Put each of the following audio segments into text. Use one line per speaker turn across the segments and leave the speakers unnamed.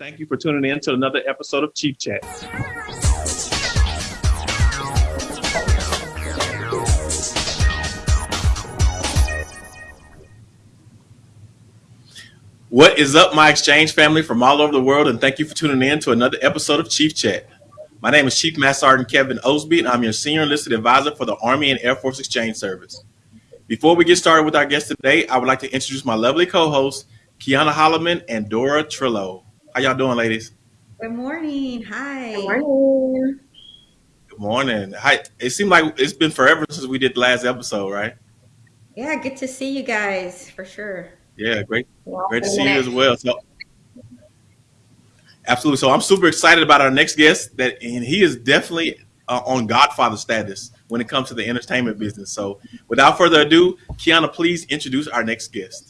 Thank you for tuning in to another episode of Chief Chat. What is up, my exchange family from all over the world, and thank you for tuning in to another episode of Chief Chat. My name is Chief Master Sergeant Kevin Osby, and I'm your Senior Enlisted Advisor for the Army and Air Force Exchange Service. Before we get started with our guest today, I would like to introduce my lovely co-hosts, Kiana Holloman and Dora Trillo. How y'all doing, ladies?
Good morning. Hi.
Good morning.
Good morning. Hi. It seemed like it's been forever since we did the last episode, right?
Yeah, good to see you guys for sure.
Yeah, great. Great to see you as well. So absolutely. So I'm super excited about our next guest that and he is definitely uh, on Godfather status when it comes to the entertainment business. So without further ado, Kiana, please introduce our next guest.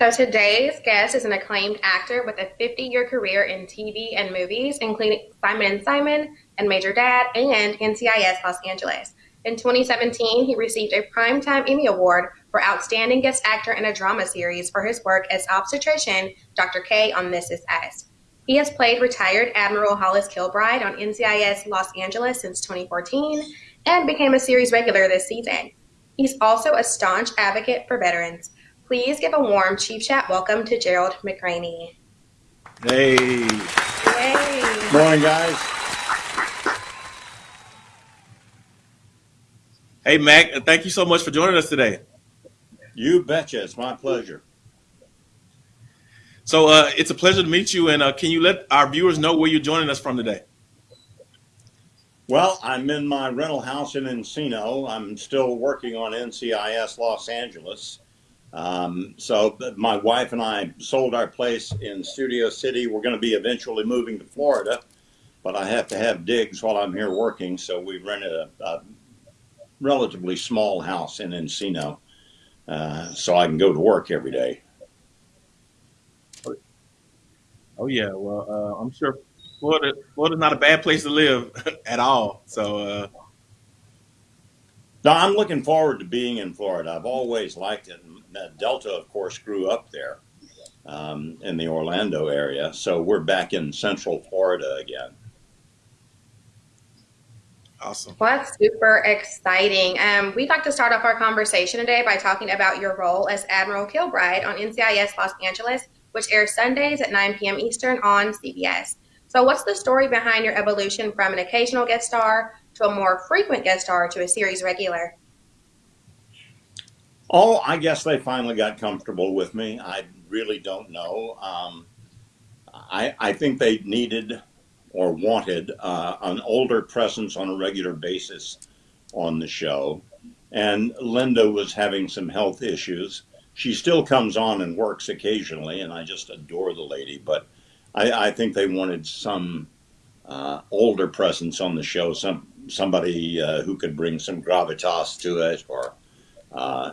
So today's guest is an acclaimed actor with a 50-year career in TV and movies, including Simon and Simon and Major Dad and NCIS Los Angeles. In 2017, he received a Primetime Emmy Award for Outstanding Guest Actor in a Drama Series for his work as obstetrician Dr. K on This Is Us. He has played retired Admiral Hollis Kilbride on NCIS Los Angeles since 2014 and became a series regular this season. He's also a staunch advocate for veterans. Please give a warm Chief Chat welcome to Gerald McRaney.
Hey.
Hey.
Morning, guys.
Hey, Mac. Thank you so much for joining us today.
You betcha. It's my pleasure.
So uh, it's a pleasure to meet you. And uh, can you let our viewers know where you're joining us from today?
Well, I'm in my rental house in Encino. I'm still working on NCIS Los Angeles. Um, so my wife and I sold our place in Studio City. We're going to be eventually moving to Florida, but I have to have digs while I'm here working. So we rented a, a relatively small house in Encino uh, so I can go to work every day.
Oh yeah, well, uh, I'm sure Florida Florida's not a bad place to live at all. So uh,
no, I'm looking forward to being in Florida. I've always liked it. Delta, of course, grew up there um, in the Orlando area, so we're back in Central Florida again.
Awesome.
Well, that's super exciting. Um, we'd like to start off our conversation today by talking about your role as Admiral Kilbride on NCIS Los Angeles, which airs Sundays at 9 p.m. Eastern on CBS. So, what's the story behind your evolution from an occasional guest star to a more frequent guest star to a series regular?
Oh, I guess they finally got comfortable with me. I really don't know. Um, I, I think they needed or wanted uh, an older presence on a regular basis on the show. And Linda was having some health issues. She still comes on and works occasionally, and I just adore the lady. But I, I think they wanted some uh, older presence on the show, some somebody uh, who could bring some gravitas to it, or uh,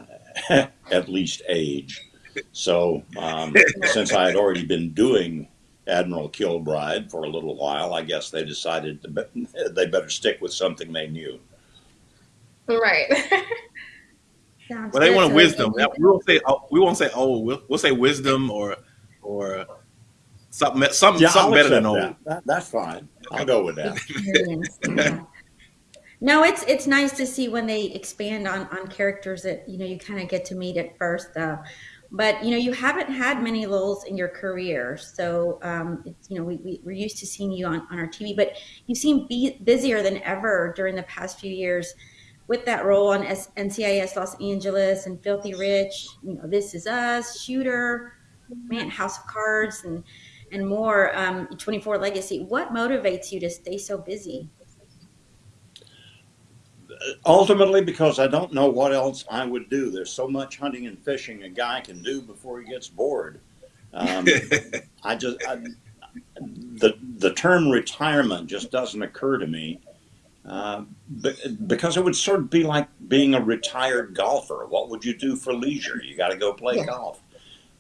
at least age. So um, since I had already been doing Admiral Kilbride for a little while, I guess they decided to, they better stick with something they knew.
Right.
well, they want wisdom. We won't say oh, we won't say oh we'll, we'll say wisdom or or something something
yeah,
something better than
old.
That.
That, that's fine. I'll go with that.
No, it's it's nice to see when they expand on on characters that you know you kind of get to meet at first, though. But you know you haven't had many lulls in your career, so um, it's, you know we, we we're used to seeing you on on our TV, but you seem be busier than ever during the past few years with that role on S- NCIS Los Angeles and Filthy Rich. You know, This Is Us, Shooter, man, House of Cards, and and more. Um, 24 Legacy. What motivates you to stay so busy?
Ultimately because I don't know what else I would do. There's so much hunting and fishing a guy can do before he gets bored. Um, I just I, the the term retirement just doesn't occur to me uh, because it would sort of be like being a retired golfer. What would you do for leisure? You got to go play yeah. golf.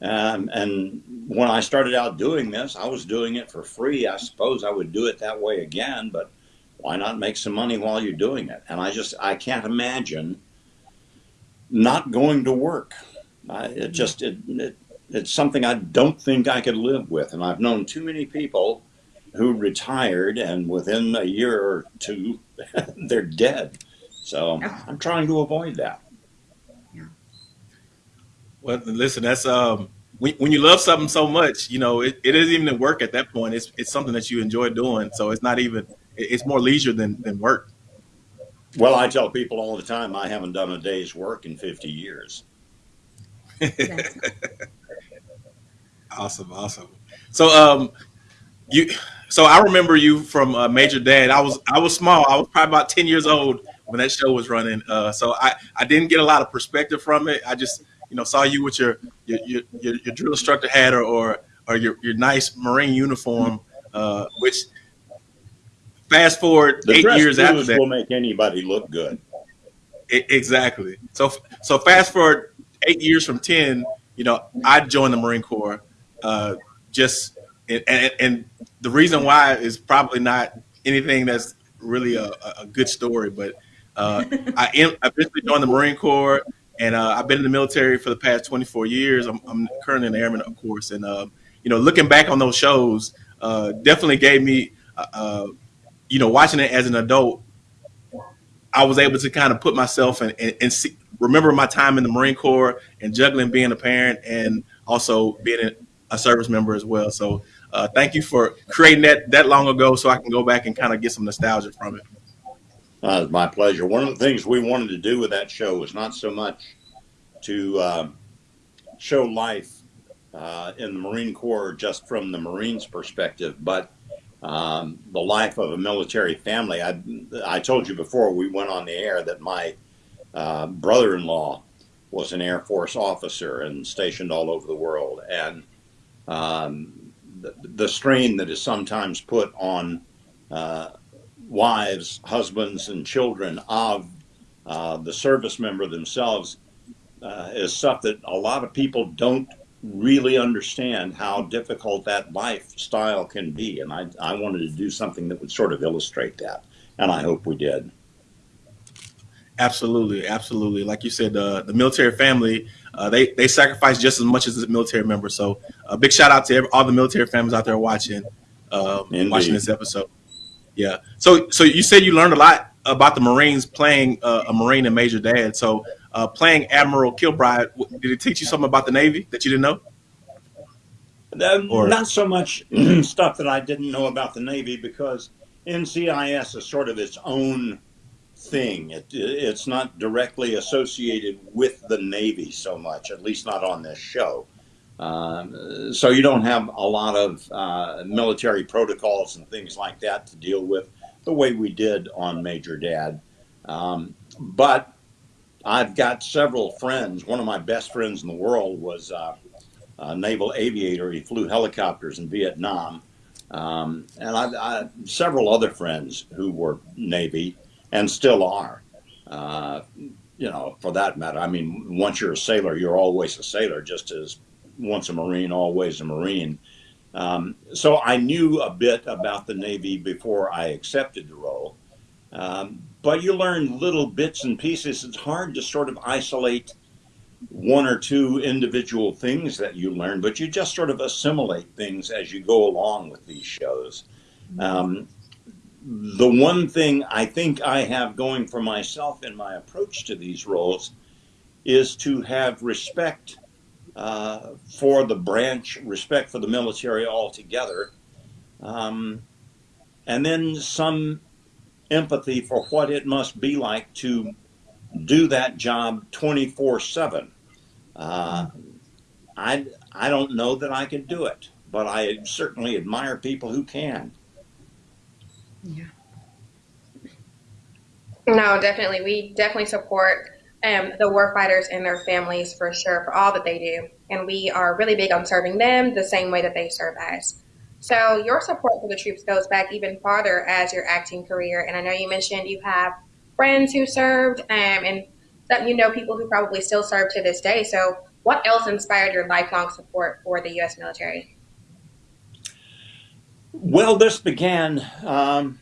Um, and when I started out doing this, I was doing it for free. I suppose I would do it that way again, but why not make some money while you're doing it? And I just I can't imagine not going to work. I, it just it, it it's something I don't think I could live with. And I've known too many people who retired and within a year or two, they're dead. So I'm trying to avoid that.
Well, listen, that's um, when, when you love something so much, you know, it, it isn't even work at that point. It's it's something that you enjoy doing. So it's not even it's more leisure than than work.
Well, I tell people all the time I haven't done a day's work in 50 years.
awesome, awesome. So um, you so I remember you from uh, Major Dad. I was I was small. I was probably about 10 years old when that show was running. Uh, so I I didn't get a lot of perspective from it. I just you know saw you with your your your, your, your drill instructor hat or or, or your, your nice Marine uniform, uh, which fast forward
The
eight years after that.
will make anybody look good.
E- exactly. So so fast forward eight years from ten, you know, I joined the Marine Corps. Uh, just and, and, and the reason why is probably not anything that's really a, a good story, but uh, I am I eventually joined the Marine Corps, and uh, I've been in the military for the past 24 years. I'm, I'm currently an airman, of course, and uh, you know, looking back on those shows, uh, definitely gave me, uh, uh, you know, watching it as an adult I was able to kind of put myself and, and, see, remember my time in the Marine Corps and juggling being a parent and also being a, service member as well. So uh, thank you for creating that that long ago, so I can go back and kind of get some nostalgia from it.
Uh, my pleasure. One of the things we wanted to do with that show was not so much to um, show life uh, in the Marine Corps just from the Marines' perspective, but um, the life of a military family. I, I told you before we went on the air that my uh, brother in law was an Air Force officer and stationed all over the world. And um, the, the strain that is sometimes put on uh, wives, husbands, and children of uh, the service member themselves uh, is stuff that a lot of people don't really understand how difficult that lifestyle can be. And I, I wanted to do something that would sort of illustrate that. And I hope we did.
Absolutely, absolutely. Like you said, uh, the military family uh, they they sacrifice just as much as the military member. So a big shout out to every, all the military families out there watching um, watching this episode. Yeah. So so you said you learned a lot about the Marines playing uh, a Marine and Major Dad. So uh, playing Admiral Kilbride, did it teach you something about the Navy that you didn't know?
Um,
Or-
not so much stuff that I didn't know about the Navy because NCIS is sort of its own thing. It, it's not directly associated with the Navy so much, at least not on this show. Um, so you don't have a lot of uh, military protocols and things like that to deal with the way we did on Major Dad. Um, but I've got several friends. One of my best friends in the world was uh, a naval aviator. He flew helicopters in Vietnam. Um, and I, I several other friends who were Navy and still are. Uh, you know, for that matter. I mean, once you're a sailor, you're always a sailor, just as once a Marine, always a Marine. Um, so I knew a bit about the Navy before I accepted the role. Um, but you learn little bits and pieces. It's hard to sort of isolate one or two individual things that you learn, but you just sort of assimilate things as you go along with these shows. Um, the one thing I think I have going for myself in my approach to these roles is to have respect uh, for the branch, respect for the military altogether, um, and then some empathy for what it must be like to do that job 24 7. Uh, I, I don't know that I could do it, but I certainly admire people who can.
Yeah.
No, definitely. We definitely support um, the warfighters and their families for sure for all that they do. And we are really big on serving them the same way that they serve us. So your support for the troops goes back even farther as your acting career. And I know you mentioned you have friends who served um, and that you know people who probably still serve to this day. So what else inspired your lifelong support for the U.S. military?
Well, this began, um,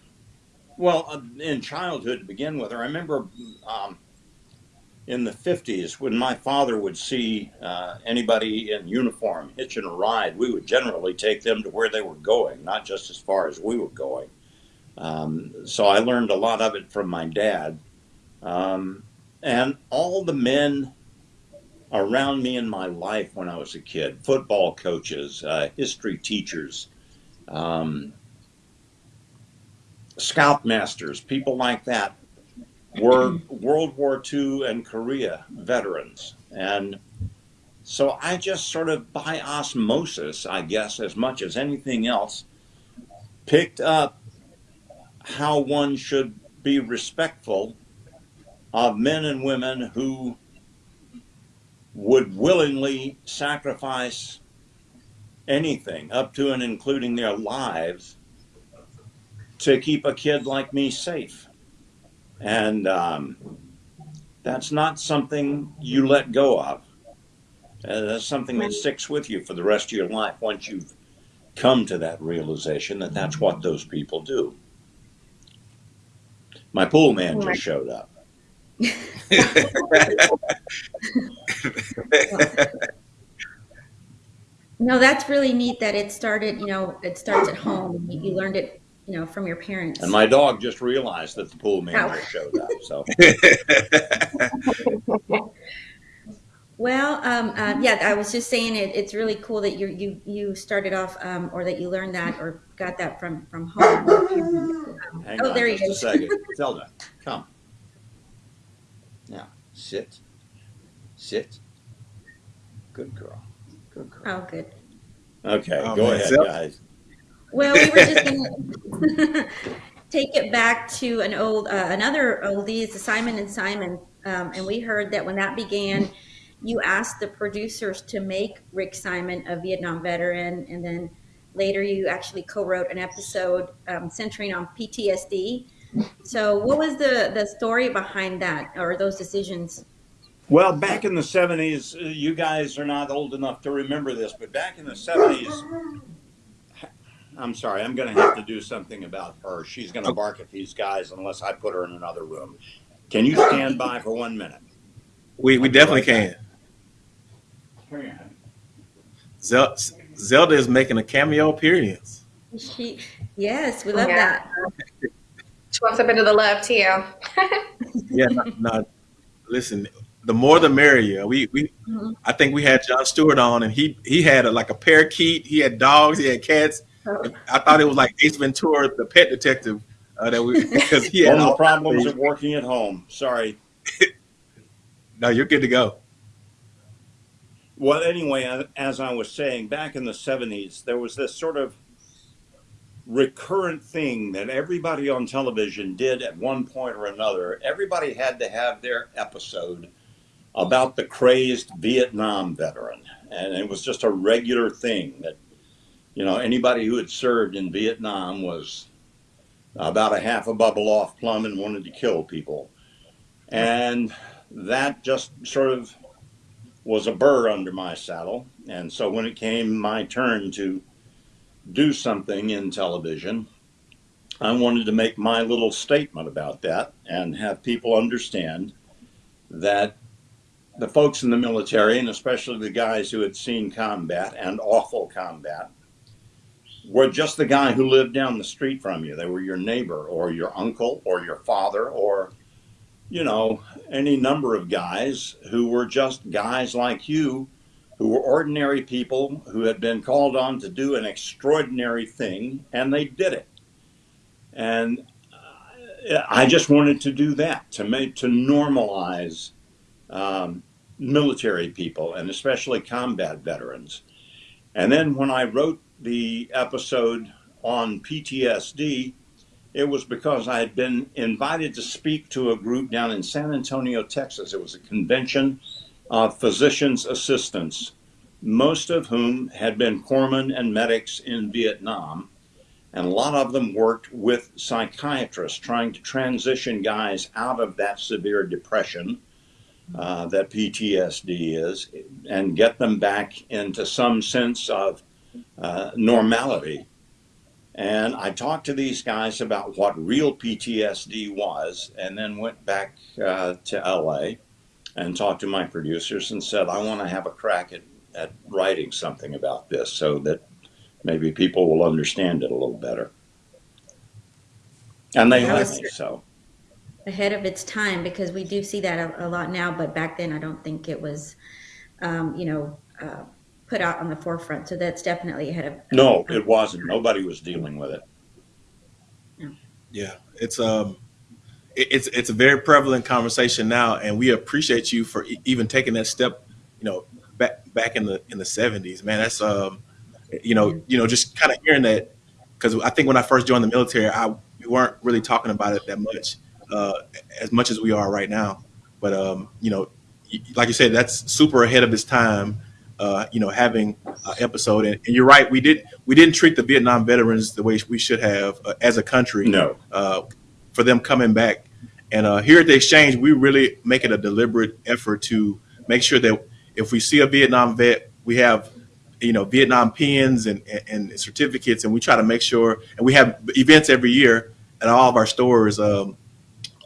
well, uh, in childhood to begin with. I remember um, in the 50s, when my father would see uh, anybody in uniform hitching a ride, we would generally take them to where they were going, not just as far as we were going. Um, so I learned a lot of it from my dad. Um, and all the men around me in my life when I was a kid football coaches, uh, history teachers, um, scoutmasters, people like that were World War II and Korea veterans. And so I just sort of by osmosis, I guess, as much as anything else, picked up how one should be respectful of men and women who would willingly sacrifice anything, up to and including their lives, to keep a kid like me safe. And um, that's not something you let go of. Uh, that's something that sticks with you for the rest of your life once you've come to that realization that that's what those people do. My pool man just showed up.
no, that's really neat that it started, you know, it starts at home. You, you learned it, you know, from your parents.
And my dog just realized that the pool manager
Ow.
just showed up. So
Well, um, uh, yeah, I was just saying it, it's really cool that you you you started off um, or that you learned that or got that from from home.
hang
Oh,
on
there he is.
a second. Zelda, come. Now, sit. Sit. Good girl. Good girl.
Oh, good.
Okay,
Oh,
go
man.
ahead, guys.
Well, we were just gonna take it back to an old, uh, another oldie. It's Simon and Simon, um, and we heard that when that began, you asked the producers to make Rick Simon a Vietnam veteran, and then later you actually co-wrote an episode um, centering on PTSD. So, what was the the story behind that, or those decisions?
Well, back in the 70s, uh, you guys are not old enough to remember this, but back in the 70s, I'm sorry, I'm going to have to do something about her. She's going to bark at these guys unless I put her in another room. Can you stand by for one minute?
we we definitely can.
Here.
Zel- Zelda is making a cameo appearance.
She, yes, we love
Yeah.
that.
She wants a bit of the love too.
Yeah, no, no, listen, the more the merrier. We we
Mhm.
I think we had Jon Stewart on, and he he had a, like a parakeet. He had dogs. He had cats. I thought it was like Ace Ventura, the pet detective, uh, that we because he had
the problems of working at home. Sorry.
No, you're good to go.
Well, anyway, as I was saying, back in the 70s, there was this sort of recurrent thing that everybody on television did at one point or another. Everybody had to have their episode about the crazed Vietnam veteran. And it was just a regular thing that, you know, anybody who had served in Vietnam was about a half a bubble off plum and wanted to kill people. And that just sort of was a burr under my saddle. And so when it came my turn to do something in television, I wanted to make my little statement about that and have people understand that the folks in the military, and especially the guys who had seen combat and awful combat, were just the guy who lived down the street from you. They were your neighbor or your uncle or your father or, you know, any number of guys who were just guys like you who were ordinary people who had been called on to do an extraordinary thing and they did it. And I just wanted to do that to make to normalize um, military people and especially combat veterans. And then when I wrote the episode on PTSD, it was because I had been invited to speak to a group down in San Antonio, Texas. It was a convention of physicians' assistants, most of whom had been corpsmen and medics in Vietnam. And a lot of them worked with psychiatrists trying to transition guys out of that severe depression uh, that PTSD is and get them back into some sense of uh, normality. And I talked to these guys about what real PTSD was and then went back uh, to LA and talked to my producers and said, I want to have a crack at, at writing something about this so that maybe people will understand it a little better. And they let me, so.
ahead of its time because we do see that a, a lot now, but back then I don't think it was, um, you know, uh, put out on the forefront. So that's definitely ahead of.
No, it wasn't. Nobody was dealing with it.
Yeah, it's um, it, it's it's a very prevalent conversation now, and we appreciate you for e- even taking that step. You know, back back in the in the seventies, man. That's um, you know, you know, just kind of hearing that because I think when I first joined the military, I we weren't really talking about it that much, uh, as much as we are right now. But um, you know, like you said, that's super ahead of its time. Uh, you know, having an episode, and, and you're right, we did we didn't treat the Vietnam veterans the way we should have uh, as a country
No.
uh, for them coming back. And uh, here at the exchange, we really make it a deliberate effort to make sure that if we see a Vietnam vet, we have you know Vietnam pins and, and, and certificates, and we try to make sure. And we have events every year at all of our stores um,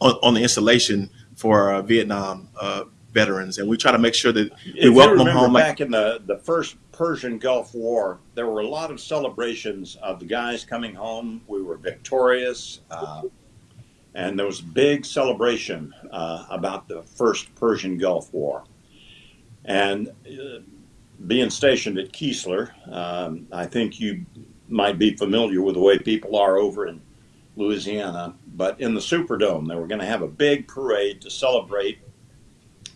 on, on the installation for Vietnam uh, veterans, and we try to make sure that
If
we
you
welcome them home. Like,
back in the, the first Persian Gulf War, there were a lot of celebrations of the guys coming home. We were victorious. Uh, and there was a big celebration uh, about the first Persian Gulf War. And uh, being stationed at Keesler, um, I think you might be familiar with the way people are over in Louisiana. But in the Superdome, they were going to have a big parade to celebrate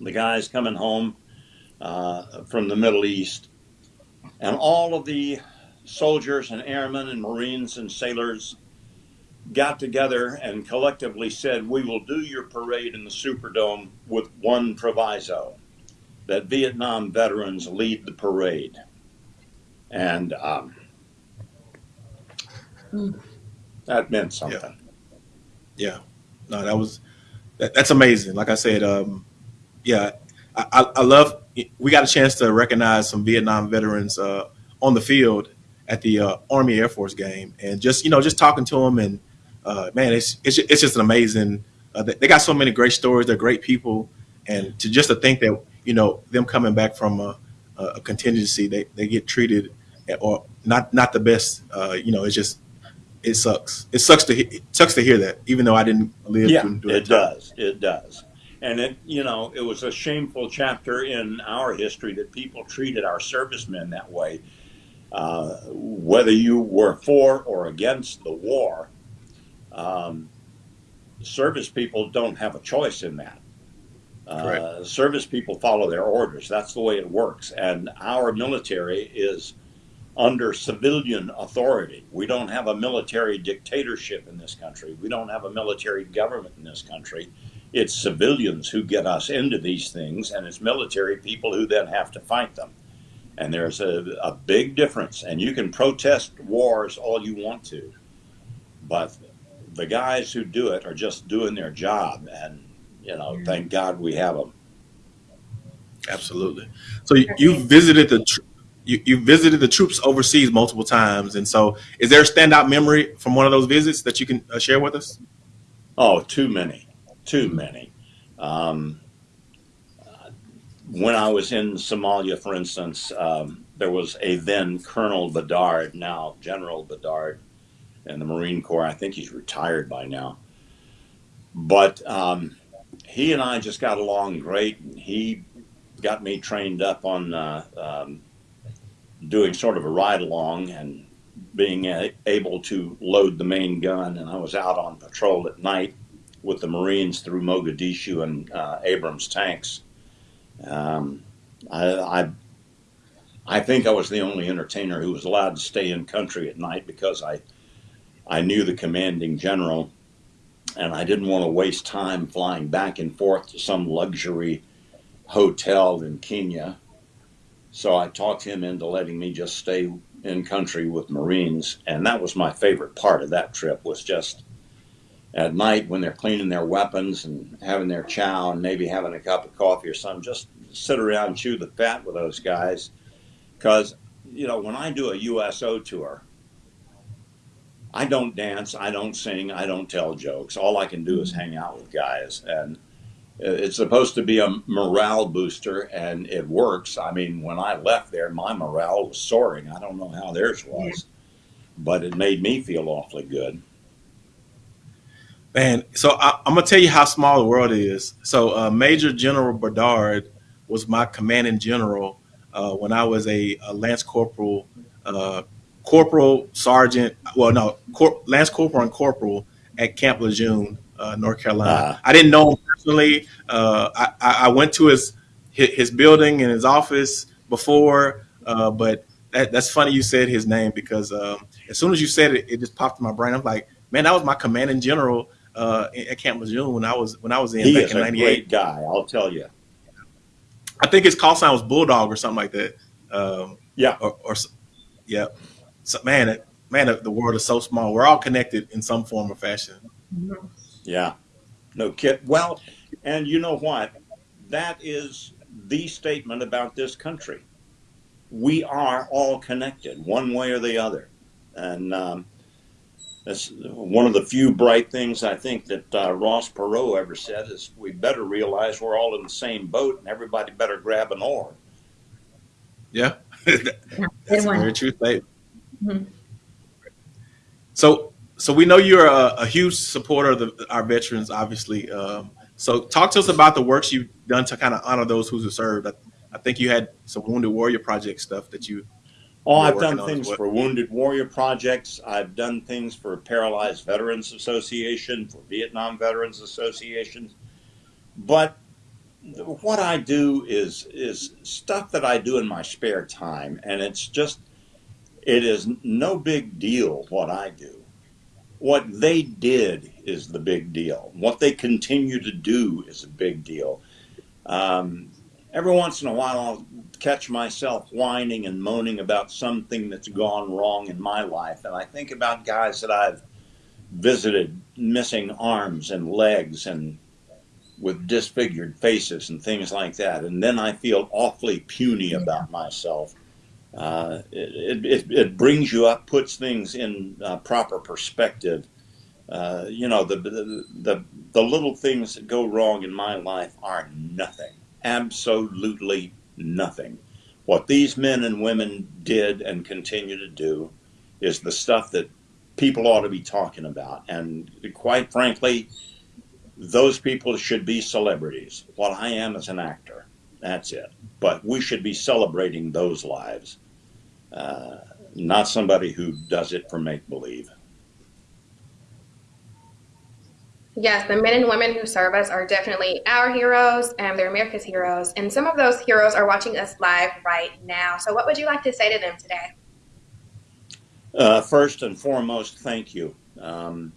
the guys coming home uh, from the Middle East. And all of the soldiers and airmen and Marines and sailors got together and collectively said, We will do your parade in the Superdome with one proviso that Vietnam veterans lead the parade. And um, that meant something.
Yeah, no, that was that, that's amazing. Like I said, um, yeah, I, I, love. We got a chance to recognize some Vietnam veterans uh, on the field at the uh, Army Air Force game, and just you know, just talking to them, and uh, man, it's it's it's just an amazing. Uh, they, they got so many great stories. They're great people, and to just to think that you know them coming back from a, a contingency, they, they get treated or not not the best. Uh, you know, it's just it sucks. It sucks to it sucks to hear that, even though I didn't live
Yeah, it
time.
does. It does. And it, you know, it was a shameful chapter in our history that people treated our servicemen that way. Uh, whether you were for or against the war, um, service people don't have a choice in that. Uh, service people follow their orders. That's the way it works. And our military is under civilian authority. We don't have a military dictatorship in this country. We don't have a military government in this country. It's civilians who get us into these things, and it's military people who then have to fight them. And there's a, a big difference. And you can protest wars all you want to, but the guys who do it are just doing their job. And, you know, thank God we have them.
Absolutely. So you, you visited the tr- you, you visited the troops overseas multiple times, and so is there a standout memory from one of those visits that you can uh, share with us?
Oh, too many, too many. Um, when I was in Somalia, for instance, um, there was a then Colonel Bedard, now General Bedard, in the Marine Corps. I think he's retired by now. But um, he and I just got along great. And he got me trained up on uh, um, doing sort of a ride along and being able to load the main gun. And I was out on patrol at night with the Marines through Mogadishu and uh, Abrams tanks. Um, I, I I think I was the only entertainer who was allowed to stay in country at night because I I knew the commanding general, and I didn't want to waste time flying back and forth to some luxury hotel in Kenya. So I talked him into letting me just stay in country with Marines, and that was my favorite part of that trip was just at night when they're cleaning their weapons and having their chow and maybe having a cup of coffee or something, just sit around and chew the fat with those guys. Because, you know, when I do a USO tour, I don't dance, I don't sing, I don't tell jokes. All I can do is hang out with guys. And it's supposed to be a morale booster, and it works. I mean, when I left there, my morale was soaring. I don't know how theirs was, but it made me feel awfully good.
Man, so I, am gonna tell you how small the world is. So uh, Major General Bedard was my commanding general uh, when I was a, a Lance Corporal, uh, Corporal Sergeant. Well, no, Cor- Lance Corporal and Corporal at Camp Lejeune, uh, North Carolina. I didn't know him personally. Uh, I, I, went to his his building and his office before, uh, but that, that's funny you said his name because um, as soon as you said it, it just popped in my brain. I'm like, man, that was my commanding general uh, at Camp Lejeune when I was when I was in
he
back
is
in '98.
great guy, I'll tell you.
I think his call sign was Bulldog or something like that. Um,
yeah,
or, or yeah. So man, man, the world is so small. We're all connected in some form or fashion.
Yeah, no kid. Well, and you know what? That is the statement about this country. We are all connected, one way or the other, and um, that's one of the few bright things I think that uh, Ross Perot ever said is we better realize we're all in the same boat and everybody better grab an oar.
Yeah, that's a very true statement. Mm-hmm. So, so we know you're a, a huge supporter of the, our veterans, obviously. Um, so, talk to us about the works you've done to kind of honor those who have served. I, I think you had some Wounded Warrior Project stuff that you
Oh, I've done things for Wounded Warrior Projects. I've done things for Paralyzed Veterans Association, for Vietnam Veterans Association. But what I do is is stuff that I do in my spare time, and it's just it is no big deal what I do. What they did is the big deal. What they continue to do is a big deal. Um, every once in a while, I'll catch myself whining and moaning about something that's gone wrong in my life. And I think about guys that I've visited missing arms and legs and with disfigured faces and things like that. And then I feel awfully puny about myself. Uh, it, it, it, brings you up, puts things in uh, proper perspective. Uh, you know, the, the, the, the little things that go wrong in my life are nothing, absolutely nothing. What these men and women did and continue to do is the stuff that people ought to be talking about. And quite frankly, those people should be celebrities. What I am is an actor. That's it. But we should be celebrating those lives, uh, not somebody who does it for make believe.
Yes, the men and women who serve us are definitely our heroes and they're America's heroes. And some of those heroes are watching us live right now. So, what would you like to say to them today?
Uh, first and foremost, thank you. Um,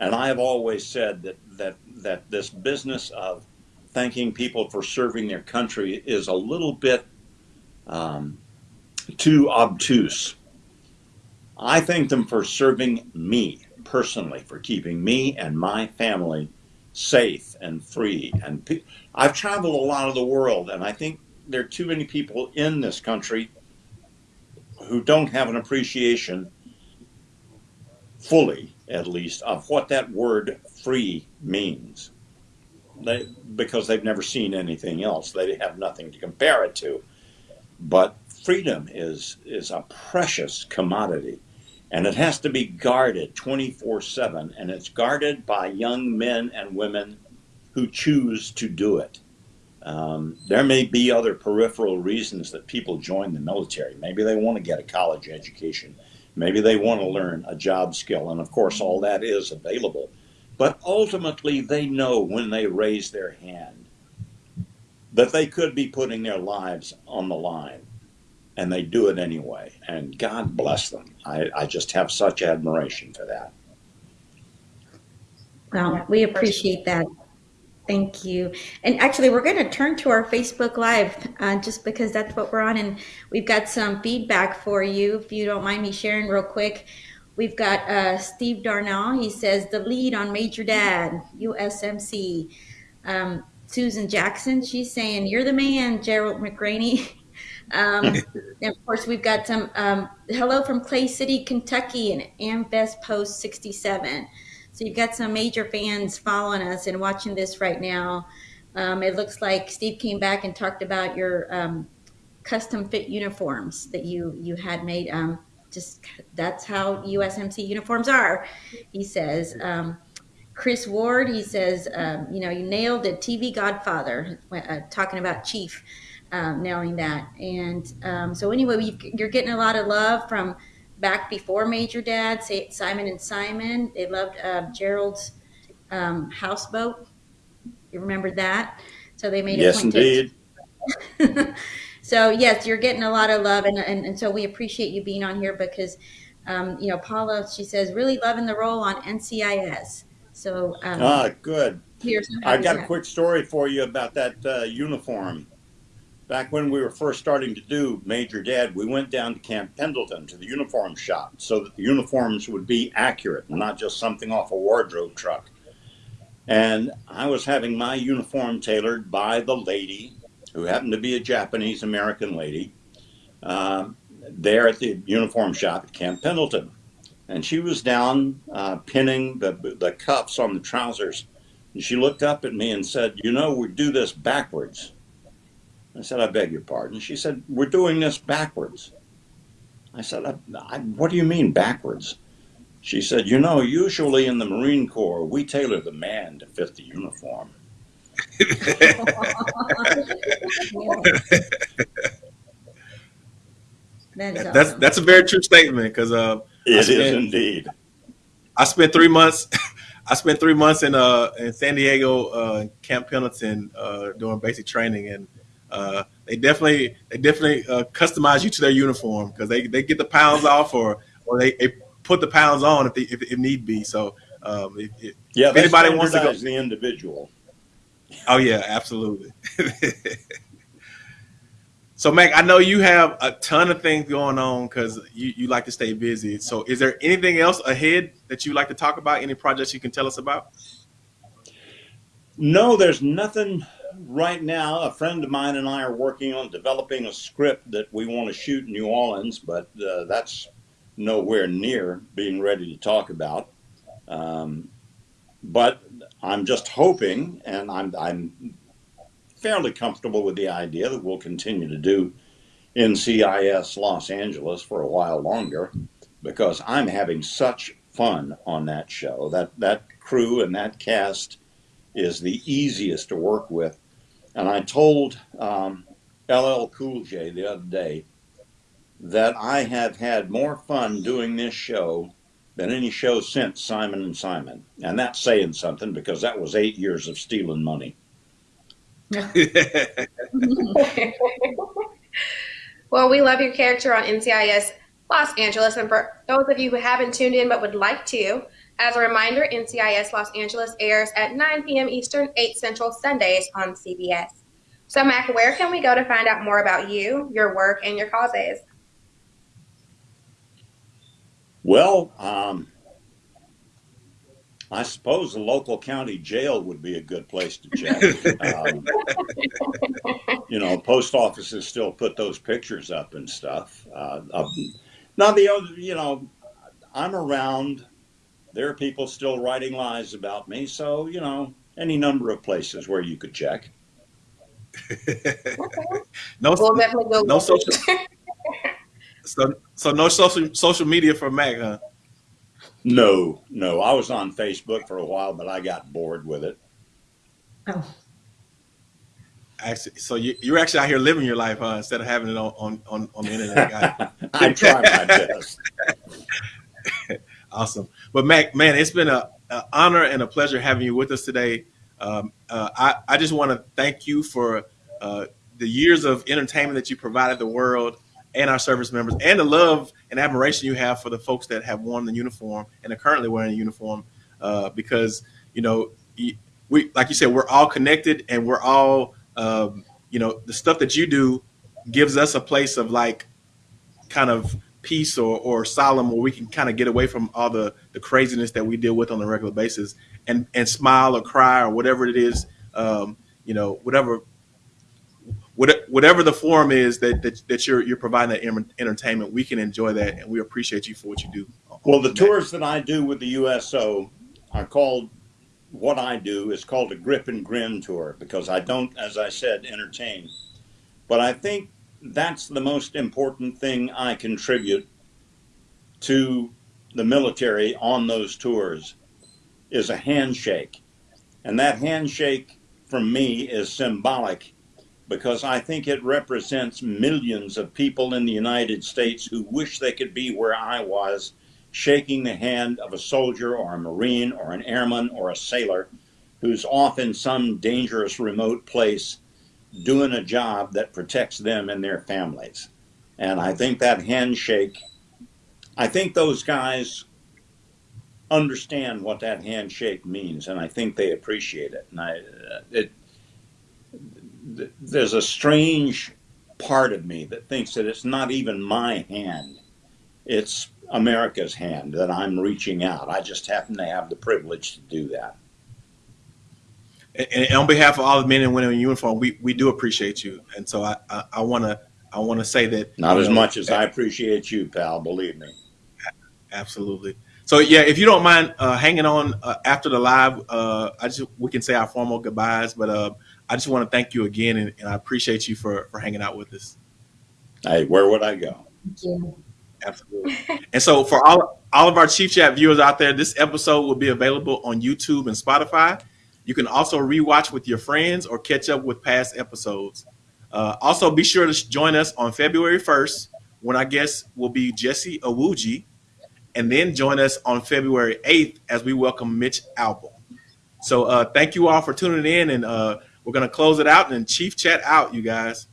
and I have always said that, that, that this business of thanking people for serving their country is a little bit um, too obtuse. I thank them for serving me personally for keeping me and my family safe and free. And pe- I've traveled a lot of the world, and I think there are too many people in this country who don't have an appreciation, fully at least, of what that word free means. They, because they've never seen anything else, they have nothing to compare it to. But freedom is is a precious commodity and it has to be guarded 24 7 and it's guarded by young men and women who choose to do it. Um, there may be other peripheral reasons that people join the military. Maybe they want to get a college education. Maybe they want to learn a job skill and of course all that is available. But ultimately they know when they raise their hand that they could be putting their lives on the line and they do it anyway. And God bless them. I, I just have such admiration for that.
Well, we appreciate that. Thank you. And actually, we're going to turn to our Facebook Live uh, just because that's what we're on. And we've got some feedback for you. If you don't mind me sharing real quick, we've got uh, Steve Darnell. He says, the lead on Major Dad, USMC. Um, Susan Jackson, she's saying, You're the man, Gerald McRaney. Um, and of course, we've got some um, hello from Clay City, Kentucky, and AMVETS Post 67. So you've got some major fans following us and watching this right now. Um, it looks like Steve came back and talked about your um, custom fit uniforms that you you had made. Um, just that's how USMC uniforms are, he says. Um, Chris Ward, he says, um, you know, you nailed it. TV Godfather, uh, talking about Chief, um, nailing that. And um, so anyway, you're getting a lot of love from back before Major Dad, Simon and Simon. They loved uh, Gerald's um, houseboat. You remember that? So they made it.
yes, indeed.
so yes, you're getting a lot of love, and, and, and so we appreciate you being on here because, um, you know, Paula, she says, really loving the role on NCIS. So um,
ah, good. I got a quick story for you about that uh, uniform. Back when we were first starting to do Major Dad, we went down to Camp Pendleton to the uniform shop so that the uniforms would be accurate, and not just something off a wardrobe truck. And I was having my uniform tailored by the lady, who happened to be a Japanese American lady, uh, there at the uniform shop at Camp Pendleton. And she was down uh, pinning the, the cuffs on the trousers. And she looked up at me and said, You know, we do this backwards. I said, I beg your pardon. She said, We're doing this backwards. I said, I, I, What do you mean backwards? She said, You know, usually in the Marine Corps, we tailor the man to fit the uniform.
that that's that's a very true statement because uh,
it spent, is indeed.
I spent three months. I spent three months in uh in San Diego uh, Camp Pendleton uh, doing basic training, and uh, they definitely they definitely uh, customize you to their uniform because they, they get the pounds off or or they, they put the pounds on if they, if, if need be. So um, if, if
yeah, if anybody wants to go, the individual.
Oh yeah, absolutely. so Mac, I know you have a ton of things going on because you, you like to stay busy. So is there anything else ahead that you like to talk about? Any projects you can tell us about?
No, there's nothing right now. A friend of mine and I are working on developing a script that we want to shoot in New Orleans, but uh, that's nowhere near being ready to talk about. Um, but I'm just hoping, and I'm, I'm fairly comfortable with the idea that we'll continue to do NCIS Los Angeles for a while longer because I'm having such fun on that show. That that crew and that cast is the easiest to work with. And I told um, LL Cool J the other day that I have had more fun doing this show than any show since Simon and Simon. And that's saying something because that was eight years of stealing money.
well, we love your character on NCIS Los Angeles. And for those of you who haven't tuned in but would like to, as a reminder, NCIS Los Angeles airs at 9 p.m. Eastern, 8 Central Sundays on CBS. So, Mac, where can we go to find out more about you, your work, and your causes?
Well, um, I suppose the local county jail would be a good place to check. um, you know, post offices still put those pictures up and stuff. Uh, uh, now the other, you know, I'm around. There are people still writing lies about me, so you know, any number of places where you could check.
no, we'll no social. So, so no social social media for Mac, huh?
No, no. I was on Facebook for a while, but I got bored with it.
Oh.
Actually, so you, you're actually out here living your life, huh? Instead of having it on on, on, on the internet.
I try my best.
awesome, but Mac, man, it's been a, a, honor and a pleasure having you with us today. Um, uh, I I just want to thank you for uh, the years of entertainment that you provided the world and our service members and the love and admiration you have for the folks that have worn the uniform and are currently wearing the uniform uh, because you know we like you said we're all connected and we're all um, you know the stuff that you do gives us a place of like kind of peace or, or solemn where we can kind of get away from all the, the craziness that we deal with on a regular basis and, and smile or cry or whatever it is um, you know whatever whatever the form is that, that, that you're you're providing that entertainment, we can enjoy that, and we appreciate you for what you do.
Well, the tours that I do with the USO are called what I do is called a grip and grin tour because I don't, as I said, entertain. But I think that's the most important thing I contribute to the military on those tours is a handshake. And that handshake from me is symbolic because I think it represents millions of people in the United States who wish they could be where I was shaking the hand of a soldier or a Marine or an airman or a sailor who's off in some dangerous remote place doing a job that protects them and their families. And I think that handshake, I think those guys understand what that handshake means, and I think they appreciate it. And I, uh, it, there's a strange part of me that thinks that it's not even my hand; it's America's hand that I'm reaching out. I just happen to have the privilege to do that.
And, and on behalf of all the men and women in uniform, we, we do appreciate you. And so I, I, I wanna I wanna say that
Not as
know,
much as I appreciate you, pal, believe me.
Absolutely. So yeah, if you don't mind uh, hanging on uh, after the live, uh, I just we can say our formal goodbyes. But uh, I just want to thank you again, and, and I appreciate you for for hanging out with us.
Hey, where would I go?
Thank you.
Absolutely. and so for all all of our Chief Chat viewers out there, this episode will be available on YouTube and Spotify. You can also rewatch with your friends or catch up with past episodes. Uh, also, be sure to join us on February 1st when our guest will be Jesse Iwuji, and then join us on February 8th as we welcome Mitch Albom. So uh, thank you all for tuning in, and uh, we're going to close it out and Chief Chat out, you guys.